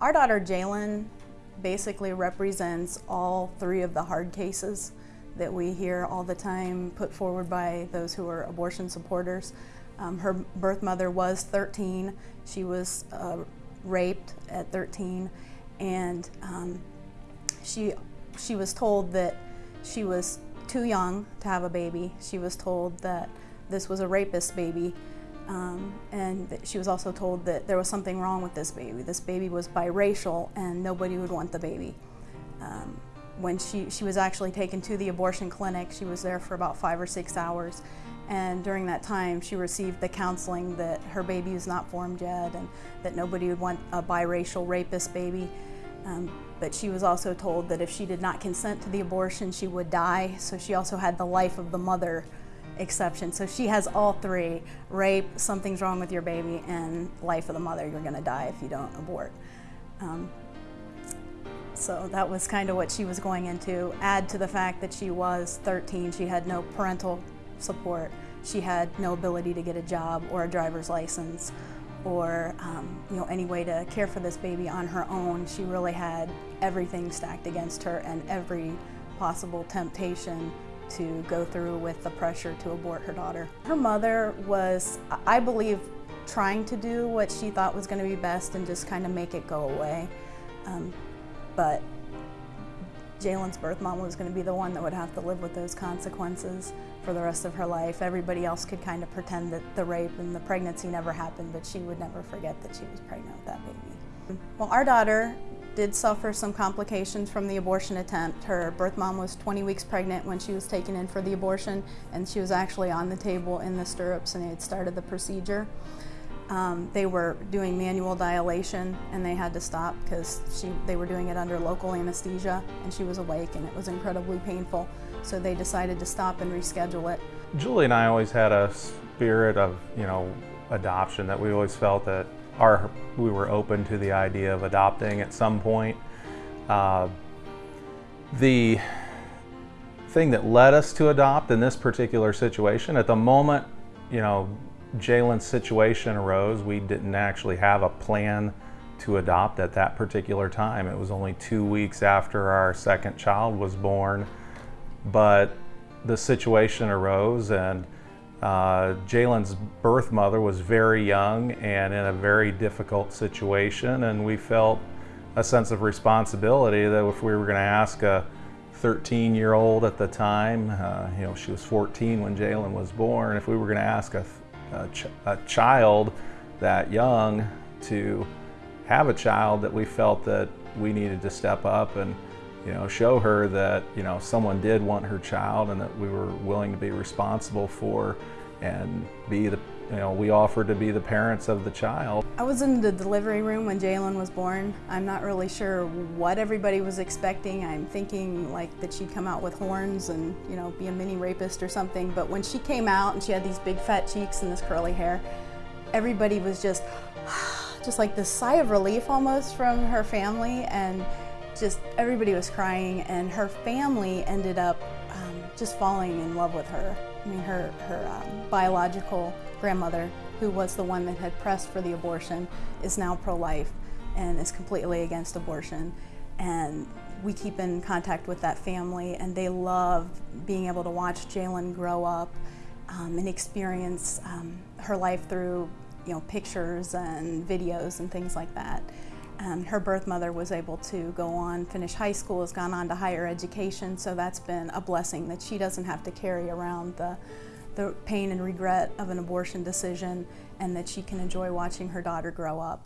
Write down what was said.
Our daughter Jalen basically represents all three of the hard cases that we hear all the time put forward by those who are abortion supporters. Um, her birth mother was 13. She was uh, raped at 13 and um, she, she was told that she was too young to have a baby. She was told that this was a rapist baby um, and she was also told that there was something wrong with this baby. This baby was biracial and nobody would want the baby. Um, when she, she was actually taken to the abortion clinic, she was there for about five or six hours. And during that time, she received the counseling that her baby is not formed yet and that nobody would want a biracial rapist baby. Um, but she was also told that if she did not consent to the abortion, she would die. So she also had the life of the mother exception. So she has all three, rape, something's wrong with your baby, and life of the mother, you're gonna die if you don't abort. Um, so that was kind of what she was going into. Add to the fact that she was 13, she had no parental support. She had no ability to get a job or a driver's license or um, you know any way to care for this baby on her own. She really had everything stacked against her and every possible temptation to go through with the pressure to abort her daughter. Her mother was, I believe, trying to do what she thought was going to be best and just kind of make it go away. Um, but Jalen's birth mom was going to be the one that would have to live with those consequences for the rest of her life. Everybody else could kind of pretend that the rape and the pregnancy never happened, but she would never forget that she was pregnant with that baby. Well, our daughter did suffer some complications from the abortion attempt. Her birth mom was 20 weeks pregnant when she was taken in for the abortion and she was actually on the table in the stirrups and they had started the procedure. Um, they were doing manual dilation and they had to stop because they were doing it under local anesthesia and she was awake and it was incredibly painful. So they decided to stop and reschedule it. Julie and I always had a spirit of, you know, adoption that we always felt that we were open to the idea of adopting at some point. Uh, the thing that led us to adopt in this particular situation, at the moment, you know, Jalen's situation arose, we didn't actually have a plan to adopt at that particular time. It was only two weeks after our second child was born, but the situation arose and uh, Jalen's birth mother was very young and in a very difficult situation and we felt a sense of responsibility that if we were going to ask a 13 year old at the time, uh, you know she was 14 when Jalen was born, if we were going to ask a, a, ch a child that young to have a child that we felt that we needed to step up and you know, show her that, you know, someone did want her child and that we were willing to be responsible for and be the, you know, we offered to be the parents of the child. I was in the delivery room when Jalen was born. I'm not really sure what everybody was expecting. I'm thinking like that she'd come out with horns and, you know, be a mini rapist or something. But when she came out and she had these big fat cheeks and this curly hair, everybody was just, just like this sigh of relief almost from her family and just everybody was crying and her family ended up um, just falling in love with her. I mean, her, her um, biological grandmother, who was the one that had pressed for the abortion, is now pro-life and is completely against abortion. And we keep in contact with that family and they love being able to watch Jalen grow up um, and experience um, her life through you know, pictures and videos and things like that. Um, her birth mother was able to go on, finish high school, has gone on to higher education, so that's been a blessing that she doesn't have to carry around the, the pain and regret of an abortion decision and that she can enjoy watching her daughter grow up.